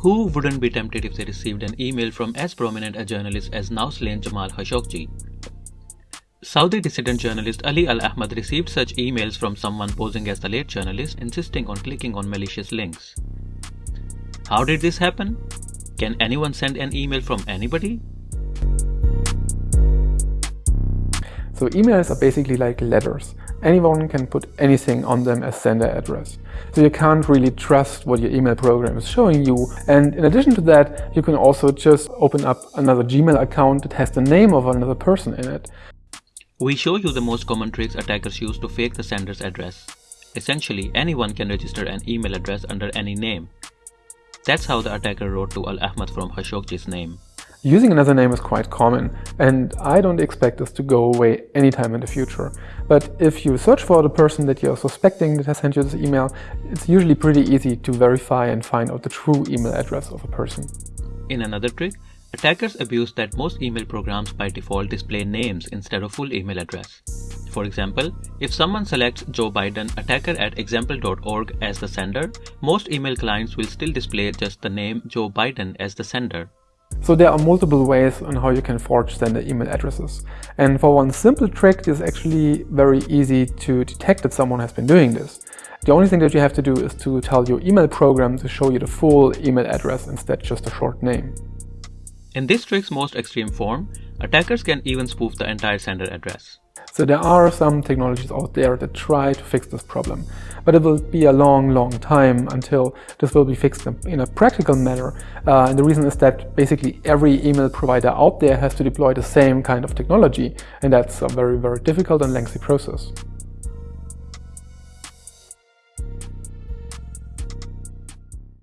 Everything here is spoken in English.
Who wouldn't be tempted if they received an email from as prominent a journalist as now slain Jamal Khashoggi? Saudi dissident journalist Ali Al Ahmad received such emails from someone posing as the late journalist insisting on clicking on malicious links. How did this happen? Can anyone send an email from anybody? So emails are basically like letters. Anyone can put anything on them as sender address. So you can't really trust what your email program is showing you. And in addition to that, you can also just open up another Gmail account that has the name of another person in it. We show you the most common tricks attackers use to fake the sender's address. Essentially, anyone can register an email address under any name. That's how the attacker wrote to Al Ahmad from Khashoggi's name. Using another name is quite common, and I don't expect this to go away anytime in the future. But if you search for the person that you're suspecting that has sent you this email, it's usually pretty easy to verify and find out the true email address of a person. In another trick, attackers abuse that most email programs by default display names instead of full email address. For example, if someone selects Joe Biden attacker at example.org as the sender, most email clients will still display just the name Joe Biden as the sender. So there are multiple ways on how you can forge sender email addresses. And for one simple trick, it's actually very easy to detect that someone has been doing this. The only thing that you have to do is to tell your email program to show you the full email address instead just a short name. In this trick's most extreme form, attackers can even spoof the entire sender address. So there are some technologies out there that try to fix this problem, but it will be a long, long time until this will be fixed in a practical manner. Uh, and the reason is that basically every email provider out there has to deploy the same kind of technology, and that's a very, very difficult and lengthy process.